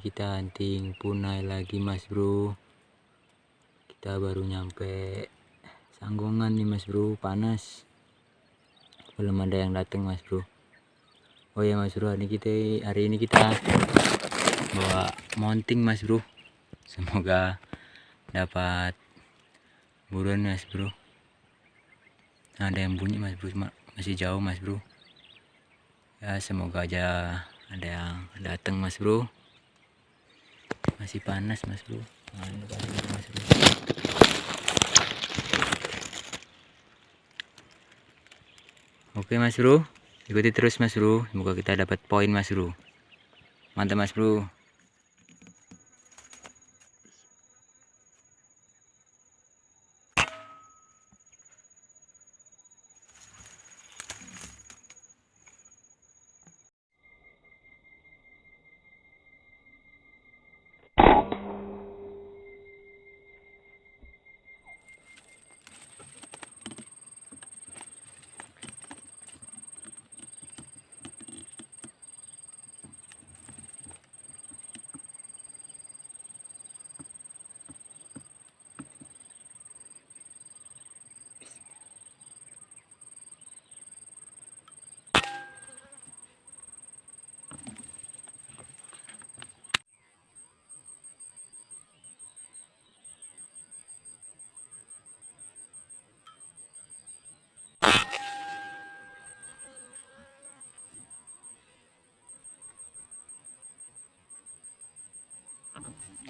kita hunting punai lagi mas bro. Kita baru nyampe. Sanggongan nih mas bro. Panas. Belum ada yang datang mas bro. Oh ya mas bro hari ini kita hari ini kita bawa mounting mas bro. Semoga dapat buruan mas bro. Ada yang bunyi mas bro masih jauh mas bro. Ya semoga aja ada yang datang mas bro masih panas mas bro. Oke mas bro. Ikuti terus mas bro. Semoga kita dapat poin mas bro. Mantap mas bro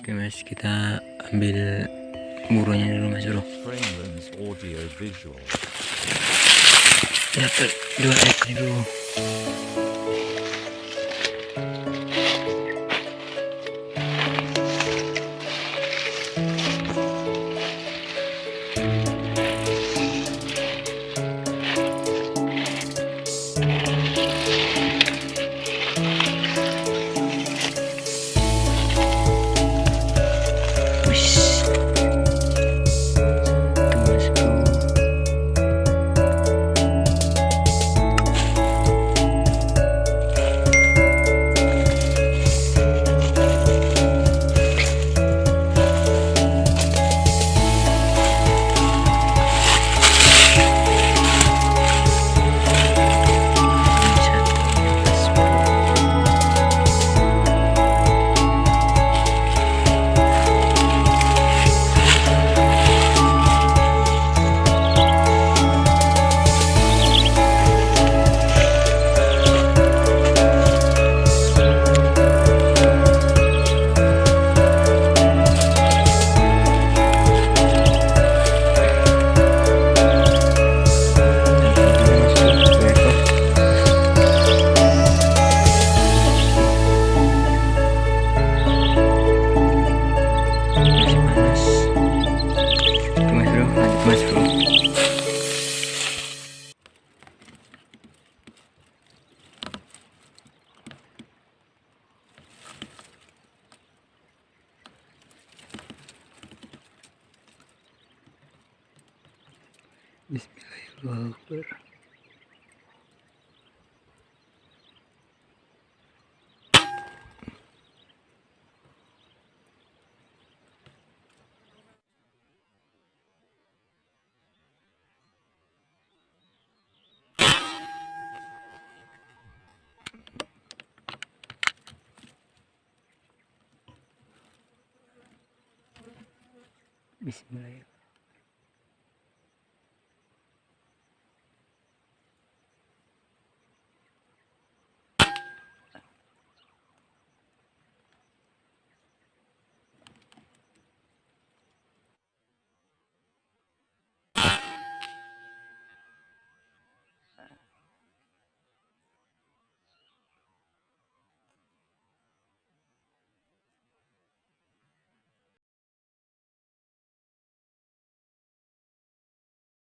Oke mas, kita ambil burunya dulu mas bro. Dapat dua ekor dulu. Bismillahirrahmanirrahim. Bismillahirrahmanirrahim.